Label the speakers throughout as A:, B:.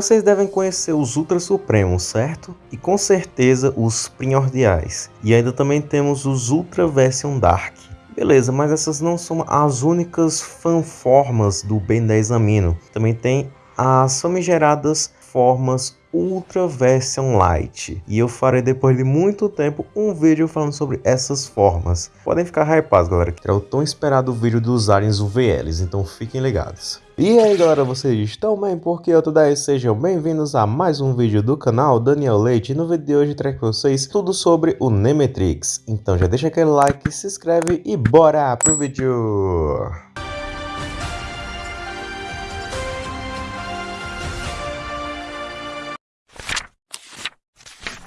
A: Vocês devem conhecer os Ultra Supremos, certo? E com certeza os primordiais. E ainda também temos os Ultra Version Dark. Beleza, mas essas não são as únicas fanformas do Ben 10 Amino. Também tem as famigeradas formas Ultra Version Light. E eu farei depois de muito tempo um vídeo falando sobre essas formas. Podem ficar hypados galera, que é o tão esperado vídeo dos aliens UVLs, então fiquem ligados. E aí galera, vocês estão bem? Porque eu tô daí, sejam bem-vindos a mais um vídeo do canal Daniel Leite. No vídeo de hoje trago para vocês tudo sobre o Nemetrix. Então já deixa aquele like, se inscreve e bora pro vídeo!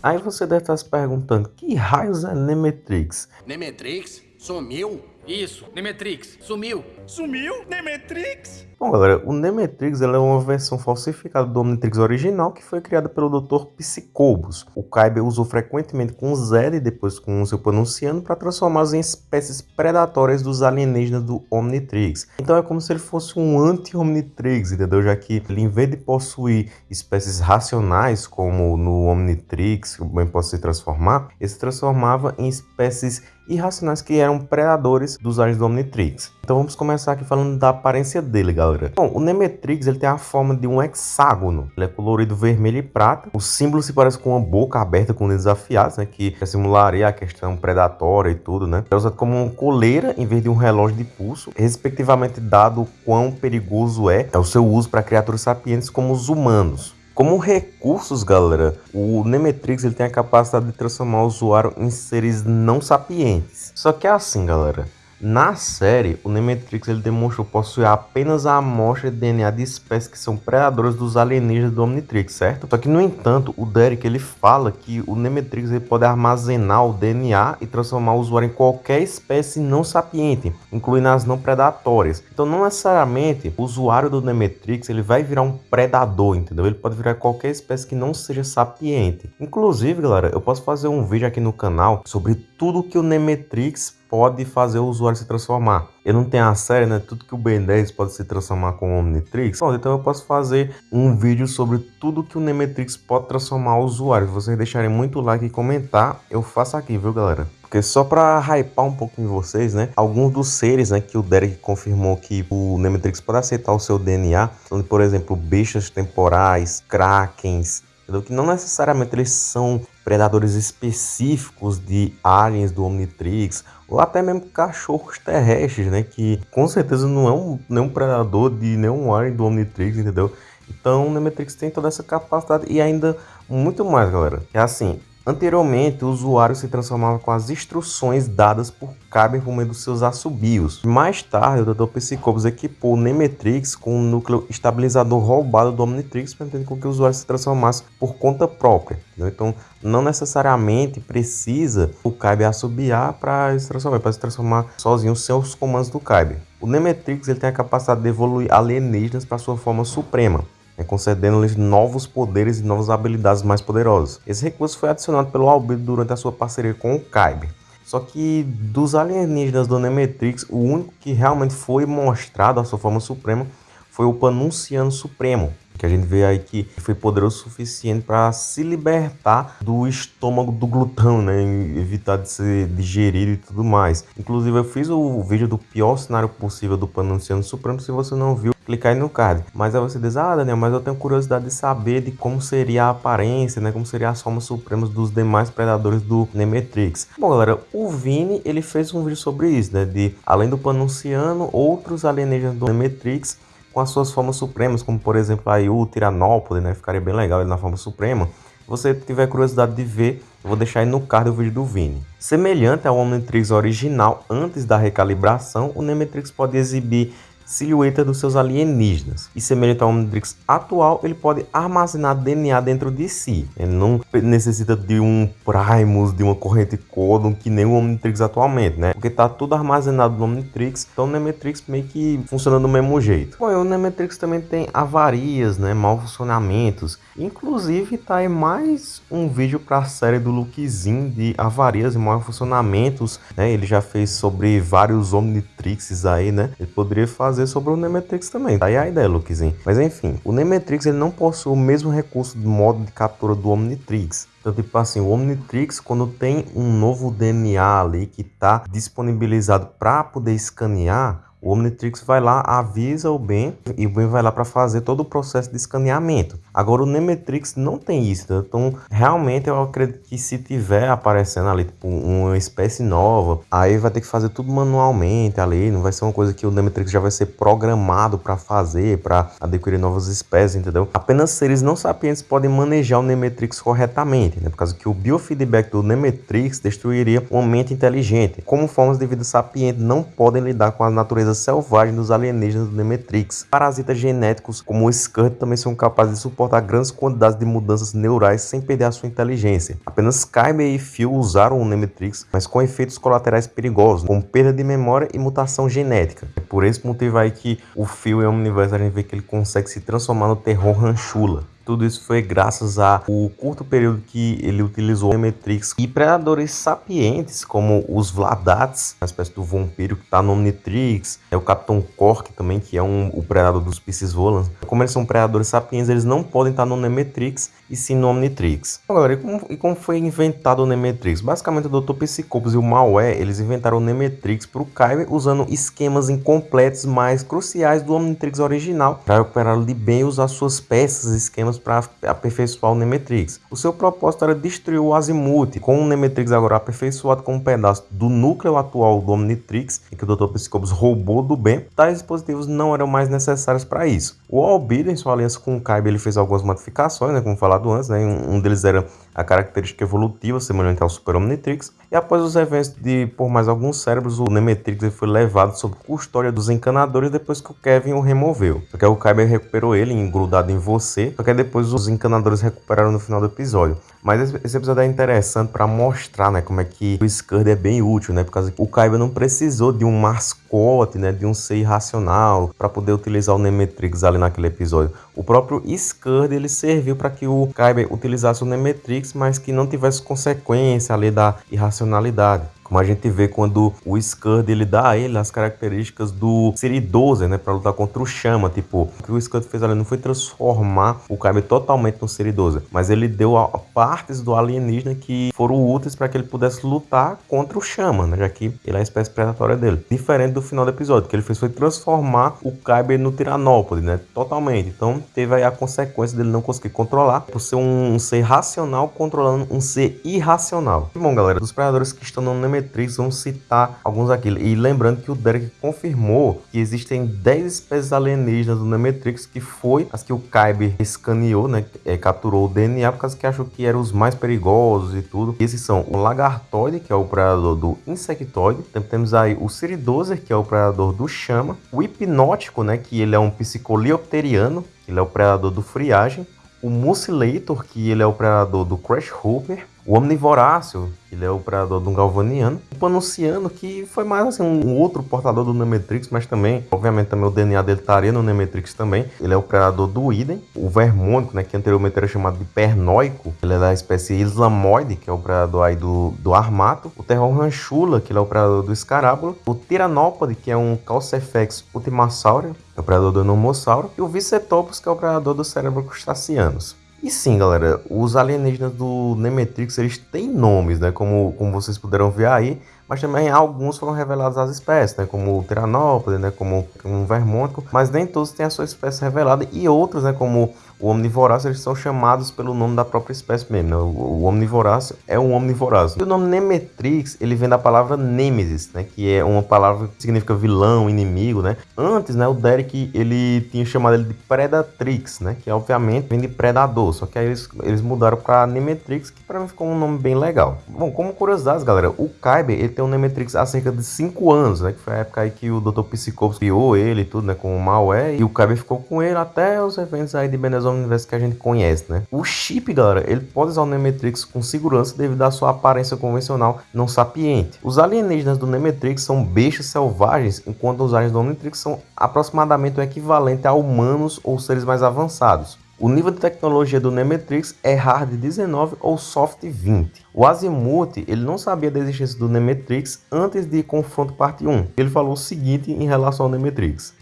A: Aí você deve estar se perguntando, que raios é Nemetrix?
B: Nemetrix? Sumiu? Isso, Nemetrix, sumiu.
C: Sumiu? Nemetrix?
A: Bom, galera, o Nemetrix é uma versão falsificada do Omnitrix original que foi criada pelo Dr. Psicobus. O Kyber usou frequentemente com Zed e depois com o seu pronunciando para transformá-los em espécies predatórias dos alienígenas do Omnitrix. Então é como se ele fosse um anti-Omnitrix, entendeu? Já que ele, em vez de possuir espécies racionais, como no Omnitrix, que bem pode se transformar, ele se transformava em espécies irracionais que eram predadores dos aliens do Omnitrix. Então vamos começar aqui falando da aparência dele, galera. Bom, o Nemetrix ele tem a forma de um hexágono. Ele é colorido vermelho e prata. O símbolo se parece com uma boca aberta com dentes afiados, né? Que simularia a questão predatória e tudo, né? É usado como uma coleira em vez de um relógio de pulso, respectivamente dado o quão perigoso é, é o seu uso para criaturas sapientes como os humanos. Como recursos, galera, o Nemetrix ele tem a capacidade de transformar o usuário em seres não sapientes. Só que é assim, galera. Na série, o Nemetrix ele demonstrou possuir apenas a amostra de DNA de espécies que são predadoras dos alienígenas do Omnitrix, certo? Só que, no entanto, o Derek ele fala que o Nemetrix ele pode armazenar o DNA e transformar o usuário em qualquer espécie não sapiente, incluindo as não predatórias. Então, não necessariamente o usuário do Nemetrix ele vai virar um predador, entendeu? Ele pode virar qualquer espécie que não seja sapiente. Inclusive, galera, eu posso fazer um vídeo aqui no canal sobre tudo que o Nemetrix pode fazer o usuário se transformar. Eu não tenho a série, né? Tudo que o Ben 10 pode se transformar com o Omnitrix. Bom, então eu posso fazer um vídeo sobre tudo que o Nemetrix pode transformar o usuário. Se vocês deixarem muito like e comentar, eu faço aqui, viu, galera? Porque só para hypar um pouquinho vocês, né? Alguns dos seres, né, que o Derek confirmou que o Nemetrix pode aceitar o seu DNA, são, por exemplo, bestas temporais, krakens? Que não necessariamente eles são predadores específicos de aliens do Omnitrix, ou até mesmo cachorros terrestres, né? Que com certeza não é um, nenhum predador de nenhum alien do Omnitrix, entendeu? Então o Nemetrix tem toda essa capacidade e ainda muito mais, galera. É assim, Anteriormente, o usuário se transformava com as instruções dadas por Kyber por meio dos seus assobios. Mais tarde, o Dr. Psicobus equipou o Nemetrix com um núcleo estabilizador roubado do Omnitrix, permitindo que o usuário se transformasse por conta própria. Entendeu? Então, não necessariamente precisa o Kyber assobiar para se transformar, para se transformar sozinho sem os comandos do Kyber. O Nemetrix ele tem a capacidade de evoluir alienígenas para sua forma suprema né, concedendo-lhes novos poderes e novas habilidades mais poderosas. Esse recurso foi adicionado pelo Albedo durante a sua parceria com o Kyber. Só que dos alienígenas do Nemetrix, o único que realmente foi mostrado a sua forma suprema foi o Panunciano Supremo, que a gente vê aí que foi poderoso o suficiente para se libertar do estômago do glutão, né? Evitar de ser digerido e tudo mais. Inclusive, eu fiz o vídeo do pior cenário possível do Panunciano Supremo. Se você não viu, clicar aí no card. Mas aí você diz, ah, Daniel, mas eu tenho curiosidade de saber de como seria a aparência, né? Como seria as formas supremas dos demais predadores do Nemetrix. Bom, galera, o Vini, ele fez um vídeo sobre isso, né? De, além do Panunciano, outros alienígenas do Nemetrix com as suas formas supremas, como por exemplo aí o Tiranópole, né? Ficaria bem legal ele na forma suprema. Se você tiver curiosidade de ver, eu vou deixar aí no card o vídeo do Vini. Semelhante ao Omnitrix original, antes da recalibração, o Nemetrix pode exibir silhueta dos seus alienígenas. E semelhante ao Omnitrix atual, ele pode armazenar DNA dentro de si. Ele não necessita de um Primus, de uma corrente Codon, que nem o Omnitrix atualmente, né? Porque tá tudo armazenado no Omnitrix, então o Nemetrix meio que funciona do mesmo jeito. Bom, o Nemetrix também tem avarias, né? Mal funcionamentos. Inclusive, tá aí mais um vídeo para a série do Lukezinho de avarias e mal funcionamentos, né? Ele já fez sobre vários Omnitrixes aí, né? Ele poderia fazer fazer sobre o Nemetrix também. Tá aí a ideia, Lukezinho. Mas enfim, o Nemetrix ele não possui o mesmo recurso de modo de captura do Omnitrix. Então, tipo assim, o Omnitrix, quando tem um novo DNA ali que está disponibilizado para poder escanear, o Omnitrix vai lá, avisa o Ben e o Ben vai lá para fazer todo o processo de escaneamento. Agora o Nemetrix não tem isso, tá? então realmente eu acredito que se tiver aparecendo ali tipo, uma espécie nova, aí vai ter que fazer tudo manualmente ali, não vai ser uma coisa que o Nemetrix já vai ser programado para fazer, para adquirir novas espécies, entendeu? Apenas seres não sapientes podem manejar o Nemetrix corretamente, né? Por causa que o biofeedback do Nemetrix destruiria uma mente inteligente. Como formas de vida sapiente não podem lidar com a natureza selvagem dos alienígenas do Nemetrix. Parasitas genéticos como o Skurt também são capazes de suportar grandes quantidades de mudanças neurais sem perder a sua inteligência. Apenas Kyber e Phil usaram o Nemetrix, mas com efeitos colaterais perigosos, como perda de memória e mutação genética. É por esse motivo aí que o Phil em Omniverse a gente vê que ele consegue se transformar no terror Ranchula. Tudo isso foi graças ao curto período que ele utilizou o Nemetrix e predadores sapientes como os Vladats, uma espécie do vampiro que está no Omnitrix, é o Capitão Cork também, que é um, o predador dos Pisces Volans. Como eles são predadores sapientes, eles não podem estar no Nemetrix e sim no Omnitrix. Agora, e como, e como foi inventado o Nemetrix? Basicamente, o Dr. Psicopos e o Malware, eles inventaram o Nemetrix para o Kyber usando esquemas incompletos mais cruciais do Omnitrix original para recuperá-lo de bem e usar suas peças e esquemas para aperfeiçoar o Nemetrix. O seu propósito era destruir o Azimuth, com o Nemetrix agora aperfeiçoado com um pedaço do núcleo atual do Omnitrix, que o Dr. Psicopos roubou do bem, tais dispositivos não eram mais necessários para isso. O Albedo, em sua aliança com o Kyber, ele fez algumas modificações, né, como falado antes, né, um deles era a característica evolutiva semelhante ao Super Omnitrix, e após os eventos de por mais alguns cérebros, o Nemetrix foi levado sob custódia dos encanadores depois que o Kevin o removeu. Só que o Kyber recuperou ele, engrudado em você, só que depois os encanadores recuperaram no final do episódio. Mas esse episódio é interessante para mostrar, né, como é que o Scud é bem útil, né, por causa que o Kyber não precisou de um mascote, né, de um ser irracional para poder utilizar o Nemetrix ali naquele episódio. O próprio Scud ele serviu para que o Kyber utilizasse o Nemetrix, mas que não tivesse consequência ali da irracionalidade. Como a gente vê quando o Scud ele dá a ele as características do Siri 12, né, para lutar contra o Chama, tipo, o que o Scud fez ali não foi transformar o Kyber totalmente no Siri 12, mas ele deu a, partes do alienígena que foram úteis para que ele pudesse lutar contra o Chama, né, já que ele é a espécie predatória dele. Diferente do final do episódio, que ele fez foi transformar o Kyber no Tiranópode, né, totalmente. Então teve aí a consequência dele não conseguir controlar por ser um, ser racional controlando um ser irracional. Bom, galera, dos predadores que estão no Nemetrix, vamos citar alguns aqui. E lembrando que o Derek confirmou que existem 10 espécies alienígenas do Nemetrix, que foi as que o Kyber escaneou, né? É, capturou o DNA, por causa que achou que eram os mais perigosos e tudo. E esses são o Lagartoide, que é o predador do Insectoide. Também temos aí o Ciridozer, que é o predador do Chama. O Hipnótico, né? Que ele é um psicoliopteriano, ele é o predador do Friagem. O Mucilator, que ele é o predador do Crash Hooper. O Omnivoráceo, ele é o predador do Galvaniano. O Panunciano, que foi mais assim um outro portador do Nemetrix, mas também, obviamente, também o DNA dele estaria no Nemetrix também. Ele é o predador do Idem. O Vermônico, né, que anteriormente era chamado de Pernóico, ele é da espécie Islamoide, que é o predador aí do, do Armato. O Terror Ranchula, que ele é o predador do Escarábulo. O Tiranópode, que é um Calcefex Ultimassauro, é o predador do Nomossauro. E o Vicetopus, que é o predador do cérebro crustaceanos. E sim, galera, os alienígenas do Nemetrix, eles têm nomes, né? Como, como vocês puderam ver aí, mas também alguns foram revelados as espécies, né? Como o Tiranópode, né? Como, como o Vermônico, mas nem todos têm a sua espécie revelada, e outros, né? Como o omnivoráceo eles são chamados pelo nome da própria espécie mesmo, né? O, o omnivoráceo é um omnivoráceo. E o nome Nemetrix, ele vem da palavra Nemesis, né? Que é uma palavra que significa vilão, inimigo, né? Antes, né, o Derek, ele tinha chamado ele de Predatrix, né? Que obviamente vem de predador, só que aí eles, eles mudaram para Nemetrix, que para mim ficou um nome bem legal. Bom, como curiosidades, galera, o Kyber, ele tem um Nemetrix há cerca de 5 anos, né? Que foi a época aí que o Dr. Psicopos criou ele e tudo, né? Com o Malware, e o Kyber ficou com ele até os eventos aí de Benezon universo que a gente conhece, né? O chip, galera, ele pode usar o Nemetrix com segurança devido à sua aparência convencional não sapiente. Os alienígenas do Nemetrix são bestas selvagens, enquanto os aliens do Omnitrix são aproximadamente o equivalente a humanos ou seres mais avançados. O nível de tecnologia do Nemetrix é Hard 19 ou Soft 20. O Azimuth ele não sabia da existência do Nemetrix antes de Confronto Parte 1. Ele falou o seguinte em relação ao Nemetrix.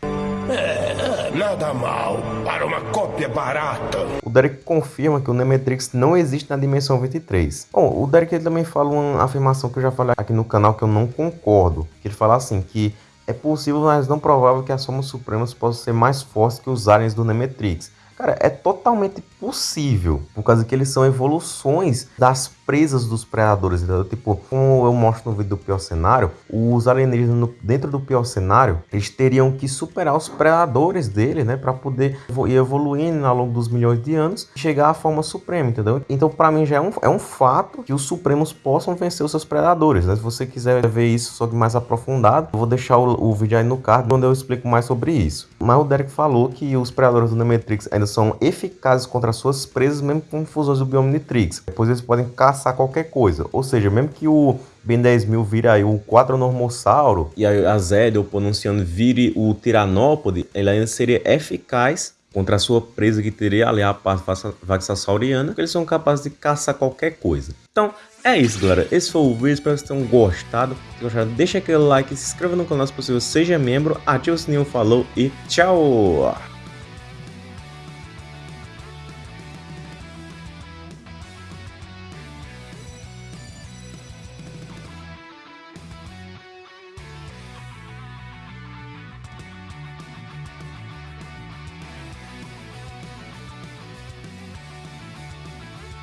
D: Nada mal para uma cópia barata.
A: O Derek confirma que o Nemetrix não existe na dimensão 23. Bom, o Derek também fala uma afirmação que eu já falei aqui no canal que eu não concordo. Que ele fala assim que é possível, mas não provável que as formas supremas possam ser mais fortes que os aliens do Nemetrix. Cara, é totalmente possível, por causa que eles são evoluções das presas dos predadores, entendeu? Tipo, como eu mostro no vídeo do pior cenário, os alienígenas no, dentro do pior cenário, eles teriam que superar os predadores dele, né, para poder ir evoluindo ao longo dos milhões de anos e chegar à forma suprema, entendeu? Então, para mim já é um, é um fato que os supremos possam vencer os seus predadores, né? Se você quiser ver isso só que mais aprofundado, eu vou deixar o, o vídeo aí no card, onde eu explico mais sobre isso. Mas o Derek falou que os predadores do Nemetrix ainda são eficazes contra suas presas, mesmo com fusões do Biomnitrix. Depois eles podem caçar qualquer coisa. Ou seja, mesmo que o Ben 10.000 vire aí o Quatronormossauro e a Zed, ou pronunciando, vire o Tiranópode, ele ainda seria eficaz contra a sua presa que teria ali a parte vaxassauriana, porque eles são capazes de caçar qualquer coisa. Então, é isso, galera. Esse foi o vídeo. Espero que vocês tenham gostado. Se gostaram, deixa aquele like, se inscreva no canal se possível, seja membro, ative o sininho, falou e tchau!